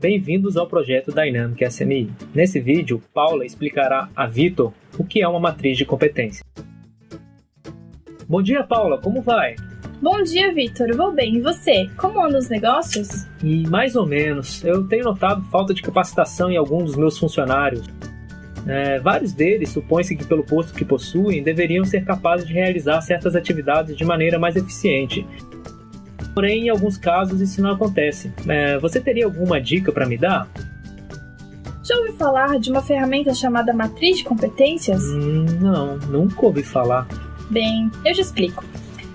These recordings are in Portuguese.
Bem-vindos ao projeto Dynamic SMI. Nesse vídeo, Paula explicará a Vitor o que é uma matriz de competência. Bom dia, Paula, como vai? Bom dia, Vitor. Vou bem. E você? Como andam os negócios? E mais ou menos. Eu tenho notado falta de capacitação em alguns dos meus funcionários. É, vários deles supõe-se que, pelo posto que possuem, deveriam ser capazes de realizar certas atividades de maneira mais eficiente. Porém, em alguns casos, isso não acontece. É, você teria alguma dica para me dar? Já ouviu falar de uma ferramenta chamada Matriz de Competências? Hum, não, nunca ouvi falar. Bem, eu te explico.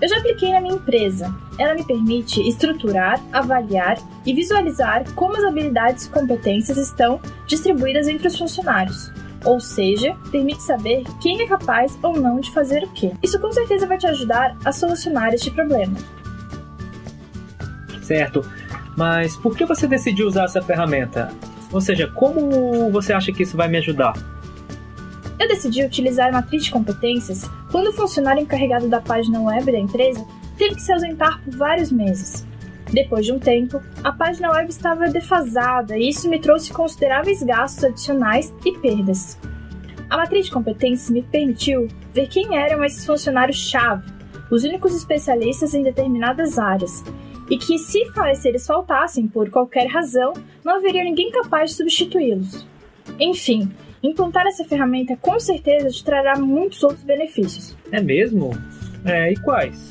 Eu já apliquei na minha empresa. Ela me permite estruturar, avaliar e visualizar como as habilidades e competências estão distribuídas entre os funcionários. Ou seja, permite saber quem é capaz ou não de fazer o que. Isso com certeza vai te ajudar a solucionar este problema. Certo, mas por que você decidiu usar essa ferramenta? Ou seja, como você acha que isso vai me ajudar? Eu decidi utilizar a matriz de competências quando o funcionário encarregado da página web da empresa teve que se ausentar por vários meses. Depois de um tempo, a página web estava defasada e isso me trouxe consideráveis gastos adicionais e perdas. A matriz de competências me permitiu ver quem eram esses funcionários-chave, os únicos especialistas em determinadas áreas, e que, se eles faltassem por qualquer razão, não haveria ninguém capaz de substituí-los. Enfim, Implantar essa ferramenta com certeza te trará muitos outros benefícios. É mesmo? É, e quais?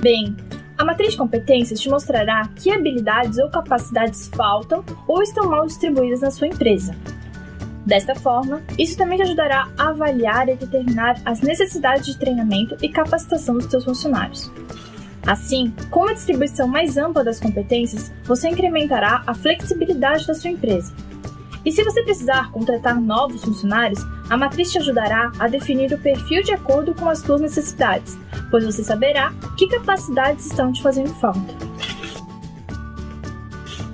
Bem, a matriz de competências te mostrará que habilidades ou capacidades faltam ou estão mal distribuídas na sua empresa. Desta forma, isso também te ajudará a avaliar e determinar as necessidades de treinamento e capacitação dos seus funcionários. Assim, com uma distribuição mais ampla das competências, você incrementará a flexibilidade da sua empresa e se você precisar contratar novos funcionários, a matriz te ajudará a definir o perfil de acordo com as suas necessidades, pois você saberá que capacidades estão te fazendo falta.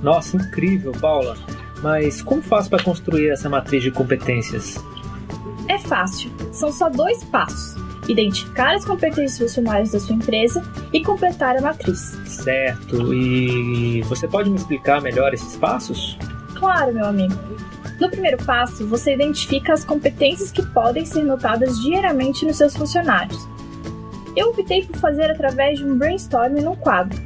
Nossa, incrível, Paula! Mas como faço para construir essa matriz de competências? É fácil, são só dois passos: identificar as competências funcionais da sua empresa e completar a matriz. Certo, e você pode me explicar melhor esses passos? Claro, meu amigo. No primeiro passo, você identifica as competências que podem ser notadas diariamente nos seus funcionários. Eu optei por fazer através de um brainstorming no quadro.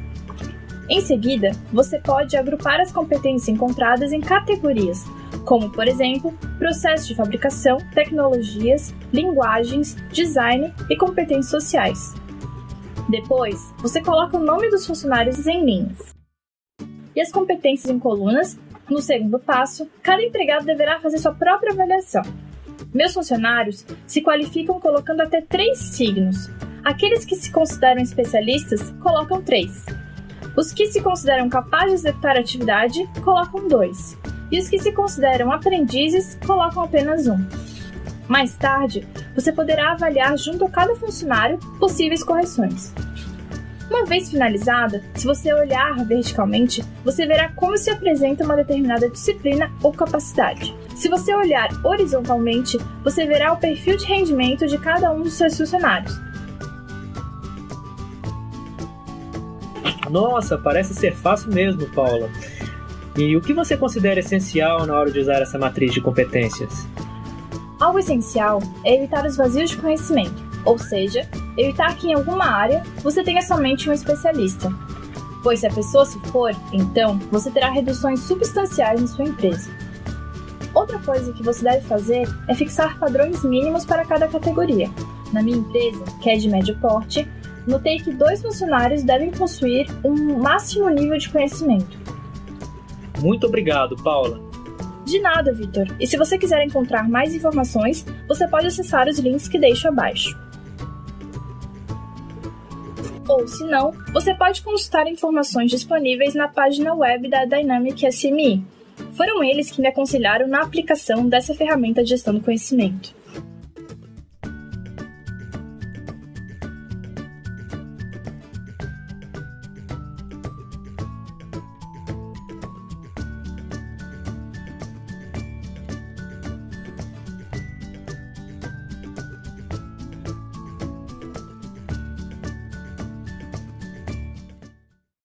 Em seguida, você pode agrupar as competências encontradas em categorias, como, por exemplo, processo de fabricação, tecnologias, linguagens, design e competências sociais. Depois, você coloca o nome dos funcionários em linhas e as competências em colunas no segundo passo, cada empregado deverá fazer sua própria avaliação. Meus funcionários se qualificam colocando até três signos. Aqueles que se consideram especialistas colocam três. Os que se consideram capazes de executar a atividade colocam dois. E os que se consideram aprendizes colocam apenas um. Mais tarde, você poderá avaliar junto a cada funcionário possíveis correções. Uma vez finalizada, se você olhar verticalmente, você verá como se apresenta uma determinada disciplina ou capacidade. Se você olhar horizontalmente, você verá o perfil de rendimento de cada um dos seus funcionários. Nossa, parece ser fácil mesmo, Paula. E o que você considera essencial na hora de usar essa matriz de competências? Algo essencial é evitar os vazios de conhecimento, ou seja, evitar que em alguma área você tenha somente um especialista. Pois se a pessoa se for, então você terá reduções substanciais em sua empresa. Outra coisa que você deve fazer é fixar padrões mínimos para cada categoria. Na minha empresa, que é de médio porte, notei que dois funcionários devem possuir um máximo nível de conhecimento. Muito obrigado, Paula. De nada, Vitor. E se você quiser encontrar mais informações, você pode acessar os links que deixo abaixo ou, se não, você pode consultar informações disponíveis na página web da Dynamic SMI. Foram eles que me aconselharam na aplicação dessa ferramenta de gestão do conhecimento.